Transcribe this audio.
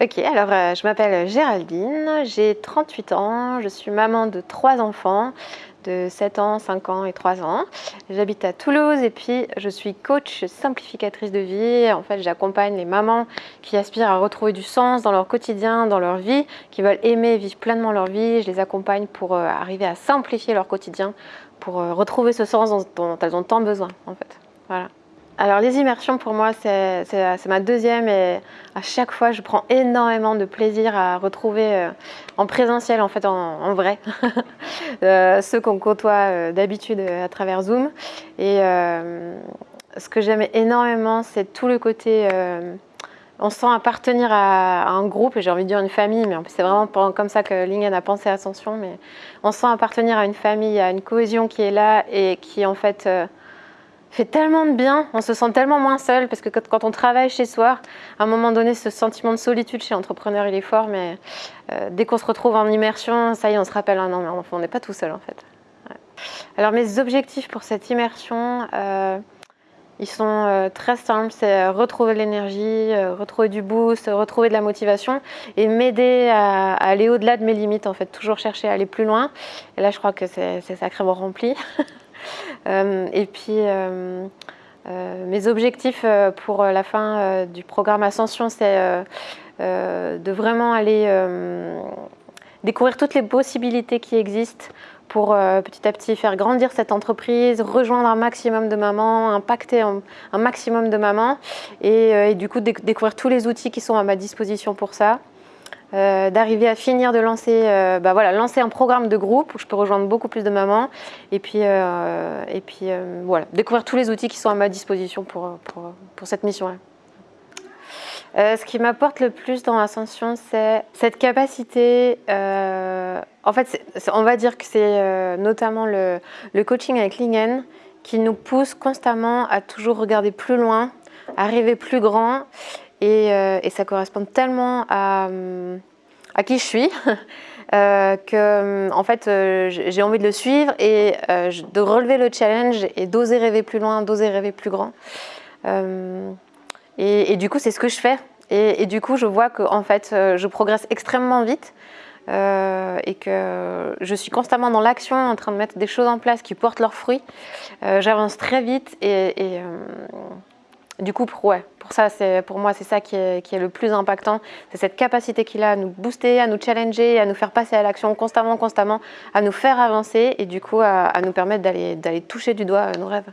Ok, alors euh, je m'appelle Géraldine, j'ai 38 ans, je suis maman de trois enfants de 7 ans, 5 ans et 3 ans. J'habite à Toulouse et puis je suis coach simplificatrice de vie. En fait, j'accompagne les mamans qui aspirent à retrouver du sens dans leur quotidien, dans leur vie, qui veulent aimer et vivre pleinement leur vie. Je les accompagne pour euh, arriver à simplifier leur quotidien, pour euh, retrouver ce sens dont, elles ont tant besoin en fait. Voilà. Alors les immersions pour moi c'est ma deuxième et à chaque fois je prends énormément de plaisir à retrouver euh, en présentiel en fait en, vrai euh, ceux qu'on côtoie euh, d'habitude à travers Zoom. Et ce que j'aime énormément c'est tout le côté on sent appartenir à, un groupe et j'ai envie de dire une famille mais c'est vraiment comme ça que Lingen a pensé Ascension mais on sent appartenir à une famille, à une cohésion qui est là et qui en fait fait tellement de bien, on se sent tellement moins seul parce que quand on travaille chez soi, à un moment donné, ce sentiment de solitude chez l'entrepreneur, il est fort, mais euh, dès qu'on se retrouve en immersion, ça y est, on se rappelle, ah non, mais on n'est pas tout seul en fait. Alors mes objectifs pour cette immersion, euh, ils sont euh, très simples, c'est retrouver l'énergie, retrouver du boost, retrouver de la motivation et m'aider à, à, aller au-delà de mes limites en fait, toujours chercher à aller plus loin. Et là, je crois que c'est sacrément rempli. Euh, et puis, euh, euh, mes objectifs pour la fin du programme Ascension, c'est de vraiment aller découvrir toutes les possibilités qui existent pour petit à petit faire grandir cette entreprise, rejoindre un maximum de mamans, impacter un, maximum de mamans et, du coup découvrir tous les outils qui sont à ma disposition pour ça. Euh, d'arriver à finir de lancer, euh, bah voilà, lancer un programme de groupe où je peux rejoindre beaucoup plus de mamans et puis, euh, et puis voilà, découvrir tous les outils qui sont à ma disposition pour, pour, pour cette mission-là. ce qui m'apporte le plus dans l'ascension, c'est cette capacité, en fait, on va dire que c'est notamment le, le, coaching avec Lingen qui nous pousse constamment à toujours regarder plus loin, à rêver plus grand euh, et, ça correspond tellement à, qui je suis euh, que en fait euh, j'ai envie de le suivre et de relever le challenge et d'oser rêver plus loin, d'oser rêver plus grand. Et, du coup c'est ce que je fais. Et, du coup je vois que en fait je progresse extrêmement vite. et que je suis constamment dans l'action, en train de mettre des choses en place qui portent leurs fruits. J'avance très vite et, du coup, pour, ouais, pour, ça, pour moi, c'est ça qui est, le plus impactant. C'est cette capacité qu'il a à nous booster, à nous challenger, à nous faire passer à l'action constamment, constamment, à nous faire avancer et du coup à, nous permettre d'aller toucher du doigt nos rêves.